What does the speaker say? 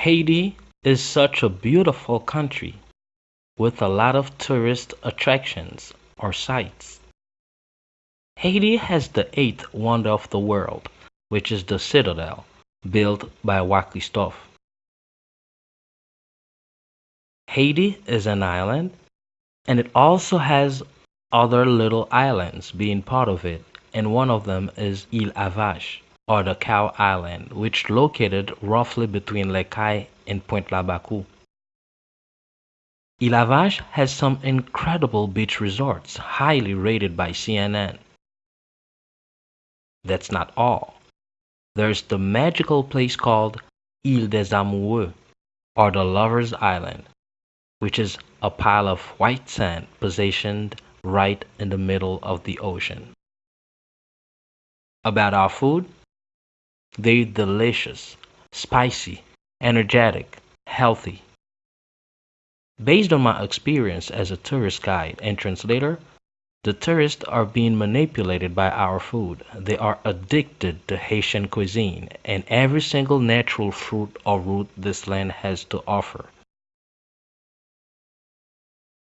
Haiti is such a beautiful country with a lot of tourist attractions or sites. Haiti has the eighth wonder of the world, which is the citadel, built by Christophe. Haiti is an island, and it also has other little islands being part of it, and one of them is Ile-à-Vache, or the Cow Island, which located roughly between Cayes and Pointe Labakou. Ile-à-Vache has some incredible beach resorts highly rated by CNN. That's not all. There's the magical place called Ile des Amoureux, or the Lovers Island, which is a pile of white sand positioned right in the middle of the ocean. About our food, they're delicious, spicy, energetic, healthy. Based on my experience as a tourist guide and translator, the tourists are being manipulated by our food. They are addicted to Haitian cuisine and every single natural fruit or root this land has to offer.